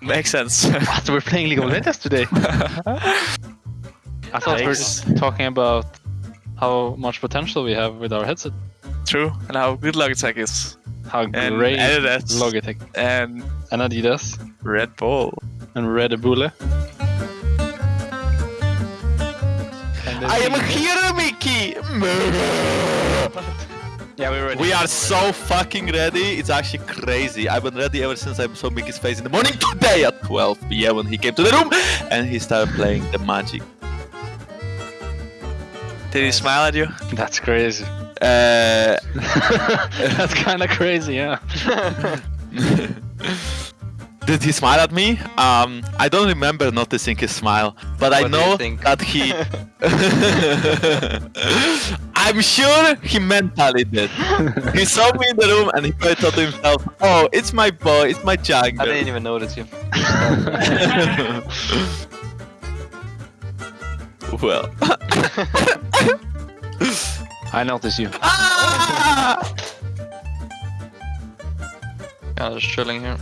Makes sense. What? We're playing League of Legends today. I thought we were just talking about how much potential we have with our headset. True. And how good Logitech is. How And great Adidas. Logitech And and Adidas Red Bull. and Red Bull. I am here, Mickey! Yeah, we were. We are so fucking ready. It's actually crazy. I've been ready ever since I saw Mickey's face in the morning today at 12 p.m. when he came to the room and he started playing the magic. Did he smile at you? That's crazy. Uh, That's kind of crazy, yeah. did he smile at me? Um, I don't remember noticing his smile, but I What do you know think? that he. I'm sure he mentally did. he saw me in the room and he probably thought to himself, "Oh, it's my boy, it's my giant. I didn't even notice you. well. I notice you. Ah! Yeah, just chilling here.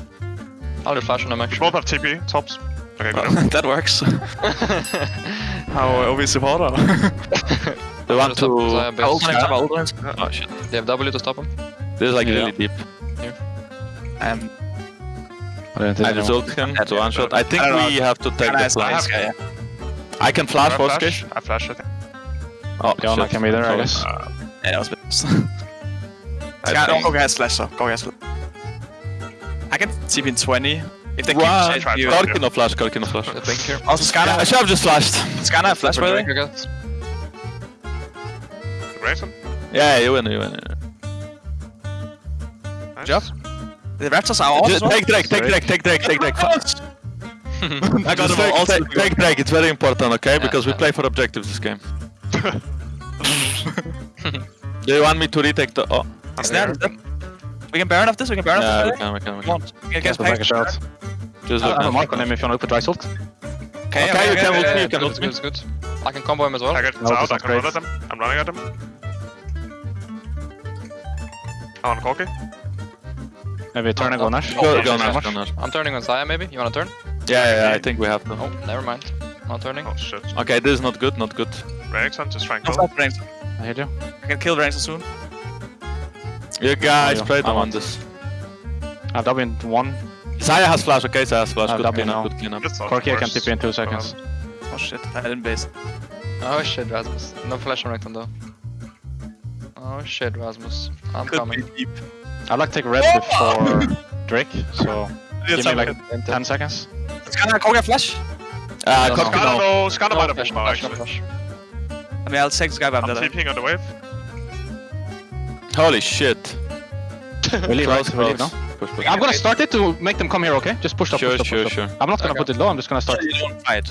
I'll do flash on him We actually. both have TP, tops. Okay, good. that works. How obvious supporter. Do you want to? Xayah base. Ult on him, ult on him. Oh shit! They have W to stop him. This is like Yeah. really deep. Um, I didn't think I just ult him to one shot. I think I don't know. we have to take the nice, flank. yeah. I can flash I for flash. Skish. I flash, I think. Oh, Yeah, I shit. can be there, I Sorry. guess. Uh, Yeah, that was a bit. I Sky, think- don't go gas flash, so go gas flash. I can TP in 20. If they keep Wow. chasing you. Try- Corki no flash, Corki no flash. The blink here. Also, Skarner, I should have just flashed. Skarner flash, by the way. Drake, Grayson? Yeah, you win, you win. Nice. Job. The Raptors are off Just as well. Take Drake, take Drake, take Drake, take Drake. fast. I got Just him all. take, take, take Drake, it's very important, okay? Yeah, Because we yeah. play for objectives this game. Do you want me to retake the... Oh, Is that- We can Baron off this, we can Baron yeah, off we this. can, we can, we Come can. on. We can get we'll back it out. Just I look have a now. mark on him if you want to open dry ult. Okay, Okay, you can okay, ult me, okay. you can good, ult me. good, good. I can combo him as well. I get No, out, it's I can run at him. I'm running at him. On Corki. Maybe turn and go Nash. Go, Oh, go so Nash, go Nash. I'm turning on Xayah maybe. You wanna turn? Yeah, yeah, yeah, I think we have to. Oh, never mind. Not turning. Oh shit. Okay, this is not good, not good. Renekton just trying I'll kill. stop Renekton. I hear you. I can kill Renekton soon. You guys Oh, yeah. pray I want want this. I have W in one. Xayah has flash, okay? Xayah has flash. Uh, Good W clean up, now. good clean up. Corki, I can worse. TP in two seconds. Oh shit, I didn't base. Oh shit, Rasmus. No flash on Renekton though. Oh shit, Rasmus. I'm Could coming. deep. I'd like to take red before Drake, so give me like Enter. 10 seconds. Skarner, Koga flash. Uh, No, Corki Skarner no. no, Skarner No might have flash, moved no flash, actually. flash. I mean, I'll take this guy, but I'm I'm dead. TPing on the wave. Holy shit. We leave, right? Close, We leave now. Push, push. I'm gonna start it to make them come here, okay? Just push up, Sure, push up, sure, push up. sure. I'm not gonna Okay. put it low, I'm just gonna start. You don't fight.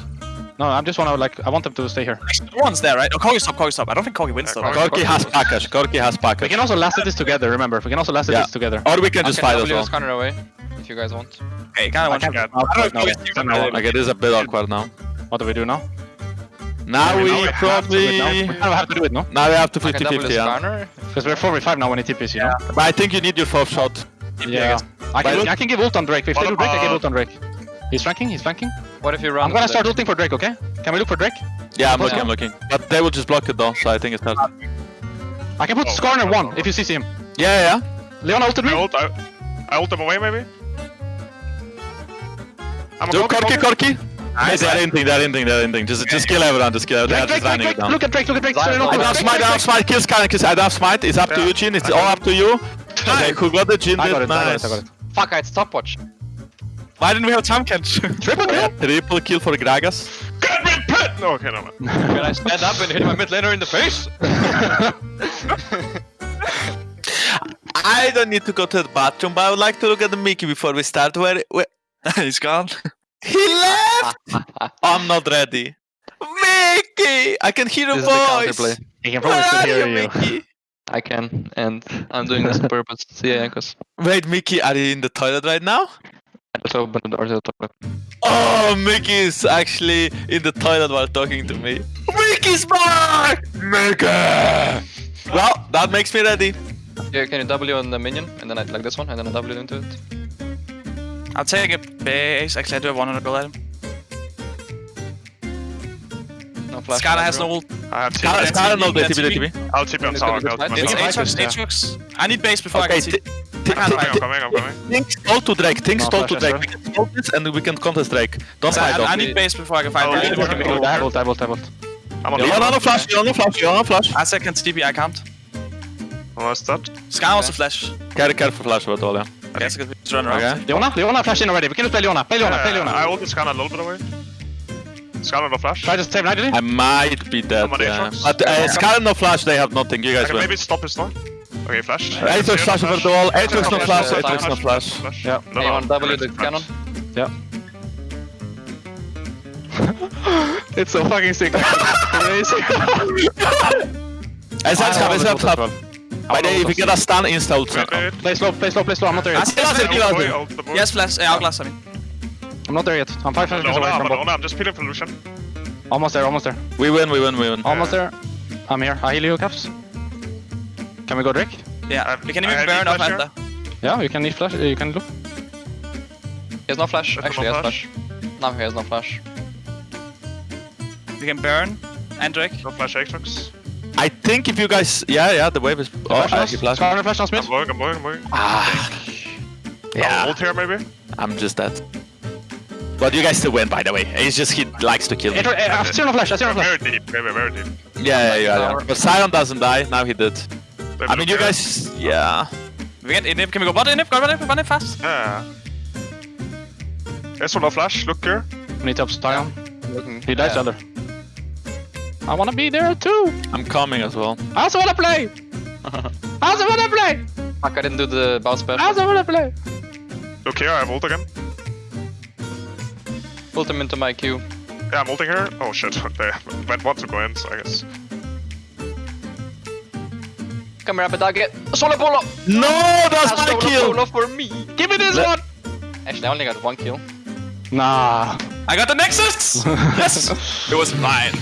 No, I'm just wanna like, I want them to stay here. Actually, one's there, right? Oh, Koga stop, Koga stop. I don't think Koga wins Yeah, though. Koga- Corki has package, Corki has We can also last this together, remember? We can also last Yeah. this together. Or we can I just can fight as W well. Skarner away if you guys want. Okay, kinda one shot. Yeah. I don't know if No, Koga's no, no, team- Okay, this is a bit awkward now. What do we do now? Now we we know we Do it now. We have to do it, no? Now we have to I 50-50, the yeah. Because we're 4v5 now when he TPs, you know? But I think you need your fourth shot. Yeah. I can, I can give ult on Drake. If they do Drake, I give about- ult on Drake. He's flanking, he's flanking. What if you run? I'm gonna start looking for Drake, okay? Can we look for Drake? Yeah, I'm looking, up? I'm looking. But they will just block it though, so I think it's hard. I can put Oh, Skarner oh, one if you CC him. Yeah, yeah. Leon ulted I me. ult, I, I ult them away maybe? I'm a Do Corki, Corki. Nice, They're ending, they're ending, they're ending. Just, just kill everyone, just kill everyone. Drake, Drake, Drake, Drake. down. Look at Drake, look at Drake. Sorry, no, I no, don't smite, I Drake, don't smite, kill Skyline, kill I don't smite. It's up to you, Jhin. It's all up to you. Okay, who got the Jhin I got did it, I got nice. it, I got it. Fuck, I had stopwatch. Why didn't we have time catch? Triple Yeah, kill. triple kill for Gragas. Get me pit! No, okay, no man. Can I stand up and hit my mid laner in the face? I don't need to go to the bathroom, but I would like to look at the Mickey before we start. Where, where He's gone. he left? I'm not ready. Mickey, I can hear a This is the voice. counterplay. He can probably are still you, hear you. Mickey? I can, and I'm doing this on purpose. See ya, Jankos. Wait, Mickey, are you in the toilet right now? I just opened the door to the toilet. Oh, Mickey is actually in the toilet while talking to me. Mickey's back! Mickey! Well, that makes me ready. Yeah, can you W on the minion, and then I like this one, and then I W into it? I'll take a base. Actually, I do have one on the goal item. No flash. Skylar has no ult. I have Skylar, TP. Skylar, no, That's TP. TP. I'll TP on It's tower. gonna be I'll- good. It's Yeah, Aatrox. Aatrox. I need base before I Okay, can t- see. t- I can't I'm coming, I'm coming, I'm coming. think stall to Drake, think No stall to flash, Drake. We can stall this and we can contest Drake. Don't So fight I. I need base before I can fight. Oh, Barry. yeah, What can we yeah, do? yeah. I have ult, I have ult, I have ult. I'm on Leon, no flash, Leon, no flash, Leon, no flash. I said can TP, I can't. Almost dead. Sky wants a flash. Carry, careful flash about all, yeah. I guess I run around. Okay. Leona, Leona, flash in already. We can just play Leona. Play Leona, play Uh, I Leona. ulted Skarner a little bit away. Skarner no flash. Try to save Nightingale. I might be dead, I'm yeah. But uh, Skylar no flash, they have nothing. You guys can win. maybe stop his storm. Okay, flash. Aatrox flash over the wall, Aatrox no flash, flash, Aatrox no flash. Flash. Yeah. No, Anyone no, W the flash. cannon? It's so fucking sick. Crazy. Let's help, let's help, help. By the way, if we get a stun, insta ult. Wait, wait. Play slow, play slow, play slow. I'm not there yet. see Kill us, flash. kill us. Boy, ult the boy. Yes, flash. Uh, Hourglass, I mean. I'm not there yet. I'm five No, seconds no, away no, from no, no, I'm just peeling for Lucian. Almost there, almost there. We win, we win, we win. Almost there. I'm here. I heal you, Caps. Can we go Drake? Yeah, I- we can even have burn flash up here. Anta. Yeah, you can need flash. You can look. He has no flash. There's Actually, no he has flash. No, he has no flash. We can burn. And Drake. No flash Aatrox. I think if you guys, yeah, yeah, the wave is. Oh, Flash I us. keep flash. Skarner flash on I'm Smith. going, I'm going, I'm going. Ah, Yeah. yeah, Ult here maybe? I'm just dead. But you guys still win, by the way. He's just he likes to kill me. Aatrox, uh, I see no flash. I see no flash. Very deep, very, very deep. Yeah, yeah, yeah. yeah. But Sion doesn't die. Now he did. Maybe I mean, you look guys, yeah. We get Inip. Can we go bot Inip? Go bot Inip, bot Inip fast. Yeah. There's one no flash, look here. We need to upside Sion. Looking. He dies Yeah. other. I wanna be there too. I'm coming as well. I also wanna play. I also wanna play. Fuck, I didn't do the bounce I also wanna play. Look here, I have ult again. Pulled him into my queue. Yeah, I'm ulting here. Oh shit, they went one to go in, so I guess. Come here, Abedage. Solo polo! No, that's Ah, my solo kill. polo for me! Give me this Let- one. Actually, I only got one kill. Nah. I got the Nexus! yes! It was mine.